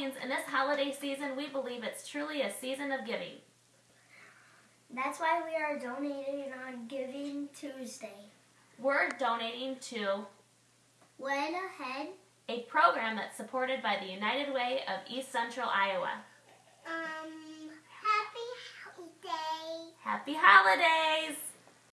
In this holiday season, we believe it's truly a season of giving. That's why we are donating on Giving Tuesday. We're donating to When ahead, a program that's supported by the United Way of East Central Iowa. um, happy holiday. Happy holidays!